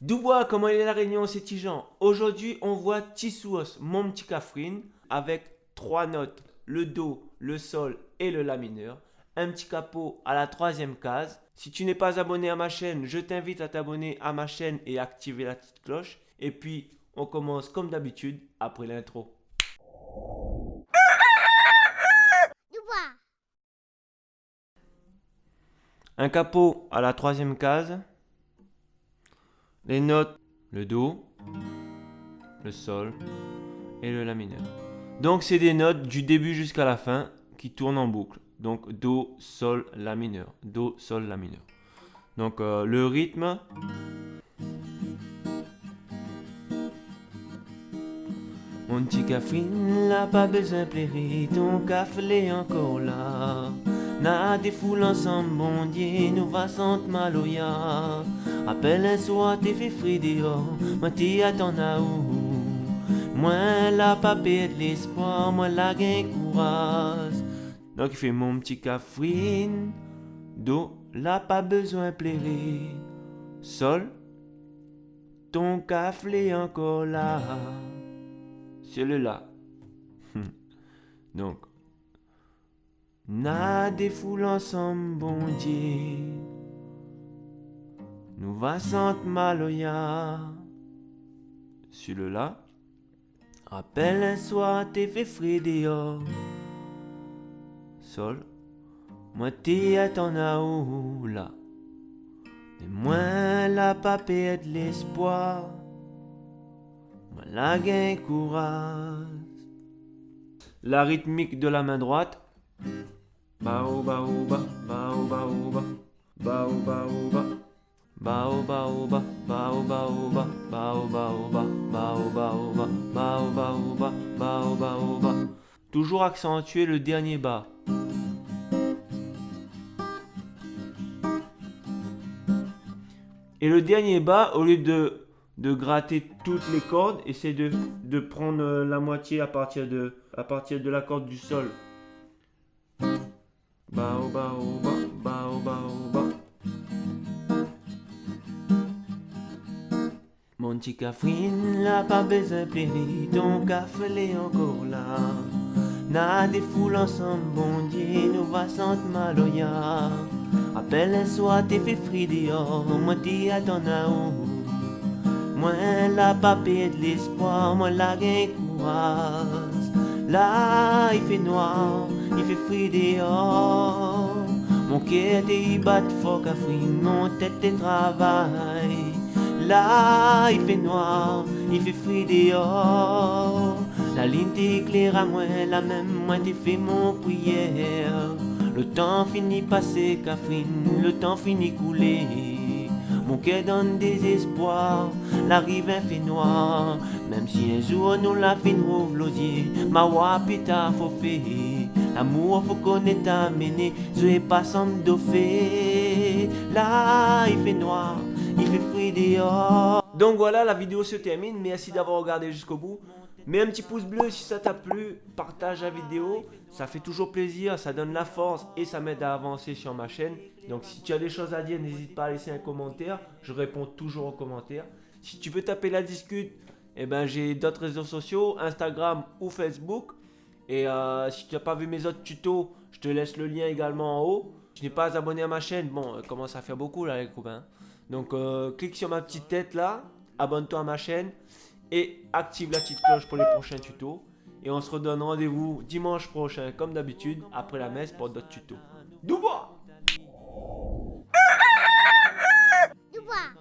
Dubois, comment il est la réunion, c'est Tijan Aujourd'hui, on voit Tissouos, mon petit cafrine, avec trois notes, le Do, le Sol et le La mineur. Un petit capot à la troisième case. Si tu n'es pas abonné à ma chaîne, je t'invite à t'abonner à ma chaîne et activer la petite cloche. Et puis, on commence comme d'habitude après l'intro. Un capot à la troisième case les notes, le Do, le Sol et le La mineur. Donc c'est des notes du début jusqu'à la fin qui tournent en boucle. Donc Do, Sol, La mineur. Do, Sol, La mineur. Donc euh, le rythme. Mon petit café n'a pas besoin de café encore là. N'a des foules ensemble, bon Dieu, nous va sentir maloya. Appelle un soir, t'es fait fri dehors, moi t'y attends à où. Moi la pas de l'espoir, moi la gain courage. Donc il fait mon petit cafrine, do, la pas besoin plairer. Sol, ton café encore là. C'est le là. Donc, n'a des foules ensemble, bon Dieu. Nous va sentir maloya. Sur le là. Rappelle un soir, t'es fait dehors. Sol. T'es à ton haut là. Mais moi la pas de l'espoir. Moi la gain courage. La rythmique de la main droite. Toujours accentuer le dernier bas. Et le dernier bas, au lieu de, de gratter toutes les cordes, essaie de, de prendre la moitié à partir de, à partir de la corde du sol. Mon petit cafrine, là pas besoin de ton café est encore là. N'a des foules ensemble, bon Dieu, nous va sentir maloya. Appelle un soir, t'es fait fri dehors, moi t'y attends à. Moi la pas de l'espoir, moi la gain courage. Là, il fait noir, il fait fri dehors. Mon cœur est bat fort qu'à mon tête est travail. Là, il fait noir, il fait fri dehors. La ligne t'éclaire à moi, la même moi t'es fait mon prière. Le temps finit passer, Catherine, le temps finit couler. Mon cœur donne désespoir, la rive fait noir. Même si un jour nous la fin rouvre l'osier, ma wa pita faut faire. L'amour faut qu'on est amené, je vais pas sans. Là, il fait noir, il fait frais dehors. Donc voilà, la vidéo se termine. Merci d'avoir regardé jusqu'au bout. Mets un petit pouce bleu si ça t'a plu, partage la vidéo, ça fait toujours plaisir, ça donne la force et ça m'aide à avancer sur ma chaîne. Donc si tu as des choses à dire, n'hésite pas à laisser un commentaire, je réponds toujours aux commentaires. Si tu veux taper la discute, eh ben, j'ai d'autres réseaux sociaux, Instagram ou Facebook. Et euh, si tu n'as pas vu mes autres tutos, je te laisse le lien également en haut. Si tu n'es pas abonné à ma chaîne, bon, euh, commence à faire beaucoup là les copains. Donc euh, clique sur ma petite tête là, abonne-toi à ma chaîne et active la petite cloche pour les prochains tutos. Et on se redonne rendez-vous dimanche prochain comme d'habitude après la messe pour d'autres tutos. Doubois